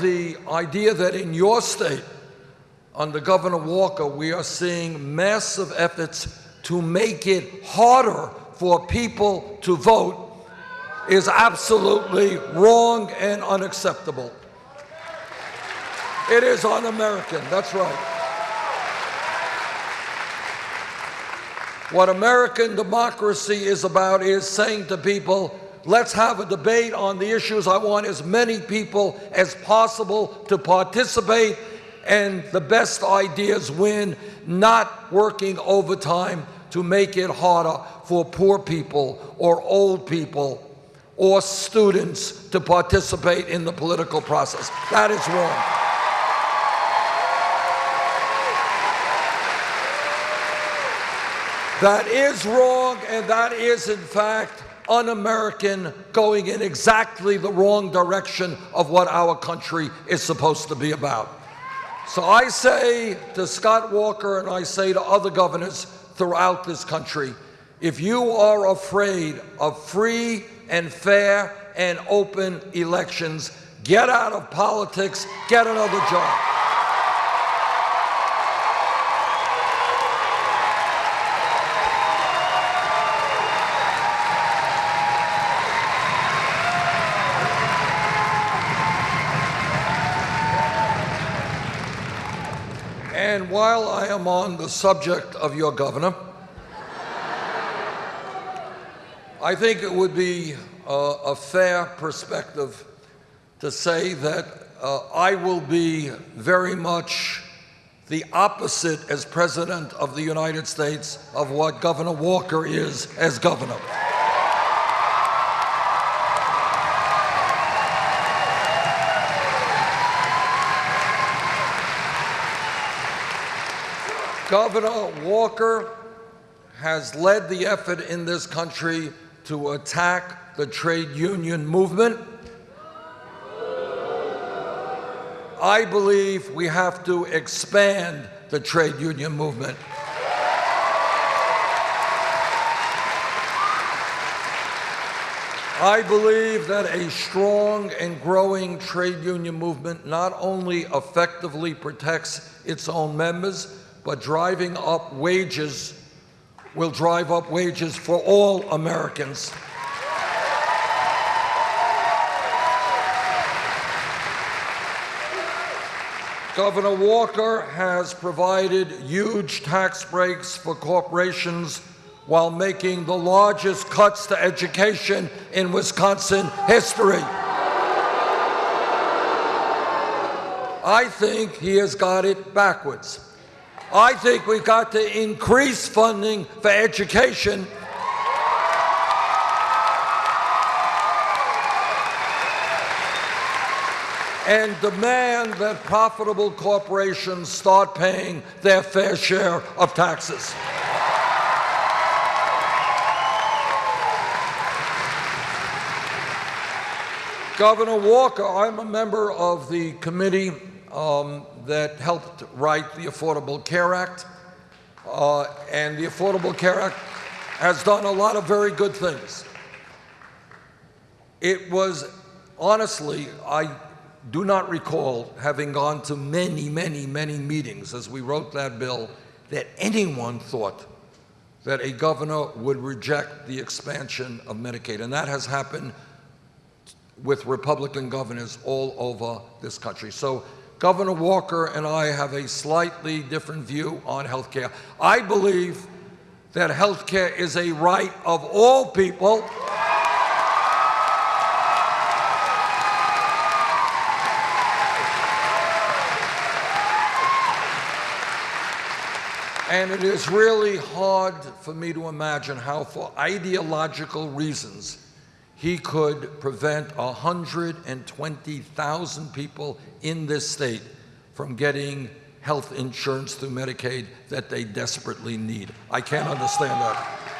the idea that in your state, under Governor Walker, we are seeing massive efforts to make it harder for people to vote is absolutely wrong and unacceptable. It is un-American, that's right. What American democracy is about is saying to people, let's have a debate on the issues. I want as many people as possible to participate and the best ideas win, not working overtime to make it harder for poor people or old people or students to participate in the political process. That is wrong. That is wrong, and that is, in fact, un American, going in exactly the wrong direction of what our country is supposed to be about. So I say to Scott Walker and I say to other governors throughout this country if you are afraid of free and fair and open elections, get out of politics, get another job. And while I am on the subject of your governor, I think it would be uh, a fair perspective to say that uh, I will be very much the opposite as President of the United States of what Governor Walker is as governor. Governor Walker has led the effort in this country to attack the trade union movement. I believe we have to expand the trade union movement. I believe that a strong and growing trade union movement not only effectively protects its own members, but driving up wages will drive up wages for all Americans. Governor Walker has provided huge tax breaks for corporations while making the largest cuts to education in Wisconsin history. I think he has got it backwards. I think we've got to increase funding for education and demand that profitable corporations start paying their fair share of taxes. Governor Walker, I'm a member of the committee um, that helped write the Affordable Care Act. Uh, and the Affordable Care Act has done a lot of very good things. It was, honestly, I do not recall having gone to many, many, many meetings as we wrote that bill that anyone thought that a governor would reject the expansion of Medicaid. And that has happened with Republican governors all over this country. So Governor Walker and I have a slightly different view on health care. I believe that health care is a right of all people. And it is really hard for me to imagine how, for ideological reasons, he could prevent 120,000 people in this state from getting health insurance through Medicaid that they desperately need. I can't understand that.